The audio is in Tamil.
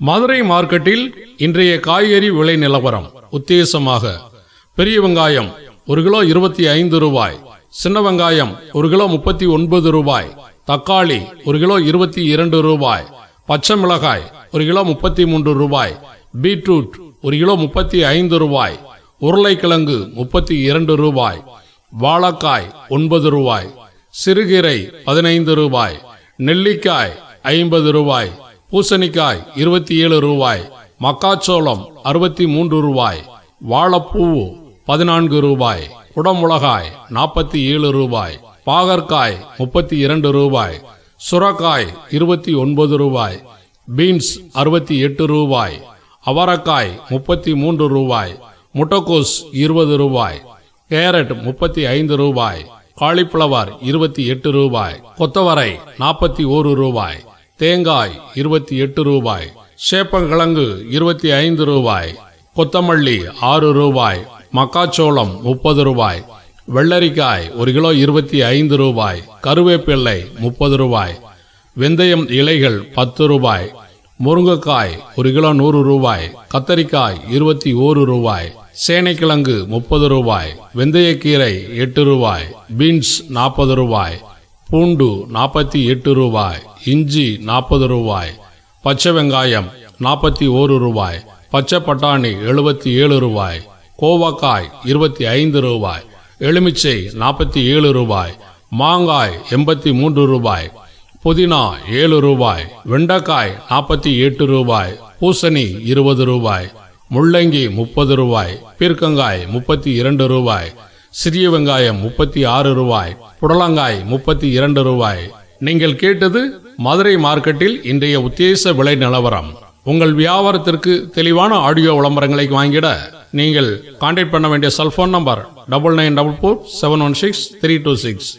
மதுரை மார்க்கெட்டில் இன்றைய காய்கறி விலை நிலவரம் உத்தேசமாக. பெரிய வெங்காயம் ஒரு கிலோ இருபத்தி ஐந்து ரூபாய். சின்ன வெங்காயம் ஒரு கிலோ முப்பத்தி ஒன்பது ரூபாய். தக்காளி ஒரு கிலோ இருபத்தி இரண்டு ரூபாய். பச்சை மிளகாய் ஒரு கிலோ முப்பத்தி மூன்று ரூபாய். பீட்ரூட் ஒரு கிலோ முப்பத்தி ஐந்து ரூபாய். உருளைக்கிழங்கு முப்பத்தி இரண்டு ரூபாய். வாழைக்காய் ஒன்பது ரூபாய். சிறுகீரை பதினைந்து ரூபாய். நெல்லிக்காய் ஐம்பது ரூபாய். பூசணிக்காய் இருபத்தி ஏழு ரூபாய் மக்காச்சோளம் அறுபத்தி மூன்று ரூபாய் வாழைப்பூ பதினான்கு ரூபாய் குடமுளகாய் நாற்பத்தி ஏழு ரூபாய் பாகற்காய் முப்பத்தி இரண்டு ரூபாய் சுரக்காய் இருபத்தி ஒன்பது ரூபாய் பீன்ஸ் அறுபத்தி எட்டு ரூபாய் அவரக்காய் முப்பத்தி மூன்று ரூபாய் முட்டைக்கோஸ் இருபது ரூபாய் கேரட் முப்பத்தி ஐந்து ரூபாய் காலிஃப்ளவர் இருபத்தி எட்டு ரூபாய் கொத்தவரை நாற்பத்தி ஓரு ரூபாய் தேங்காய் இருபத்தி எட்டு ரூபாய் சேப்பங்கிழங்கு இருபத்தி ஐந்து ரூபாய் கொத்தமல்லி ஆறு ரூபாய் மக்காச்சோளம் முப்பது ரூபாய் வெள்ளரிக்காய் ஒரு கிலோ இருபத்தி ஐந்து ரூபாய் கருவேப்பிள்ளை முப்பது ரூபாய் வெந்தயம் இலைகள் பத்து ரூபாய் முருங்கைக்காய் ஒரு கிலோ நூறு ரூபாய் கத்தரிக்காய் இருபத்தி ஓரு ரூபாய் சேனைக்கிழங்கு முப்பது ரூபாய் வெந்தயக்கீரை எட்டு ரூபாய் பீன்ஸ் நாற்பது ரூபாய் பூண்டு நாற்பத்தி எட்டு ரூபாய் இஞ்சி நாற்பது ரூபாய் பச்சை வெங்காயம் நாற்பத்தி ஓரு ரூபாய் பச்சை பட்டாணி எழுபத்தி ஏழு ரூபாய் கோவக்காய் இருபத்தி ஐந்து ரூபாய் எலுமிச்சை நாற்பத்தி ஏழு ரூபாய் மாங்காய் எண்பத்தி மூன்று ரூபாய் புதினா ஏழு ரூபாய் வெண்டைக்காய் நாற்பத்தி எட்டு ரூபாய் பூசணி இருபது ரூபாய் முள்ளங்கி முப்பது ரூபாய் பீர்க்கங்காய் முப்பத்தி இரண்டு ரூபாய் சிறிய வெங்காயம் முப்பத்தி ஆறு ரூபாய் புடலங்காய் முப்பத்தி இரண்டு ரூபாய். நீங்கள் கேட்டது மதுரை மார்க்கெட்டில் இன்றைய உத்தேச விலை நிலவரம். உங்கள் வியாபாரத்திற்கு தெளிவான ஆடியோ விளம்பரங்களை வாங்கிட நீங்கள் கான்டாக்ட் பண்ண வேண்டிய cellphone number double nine double four seven one six three two six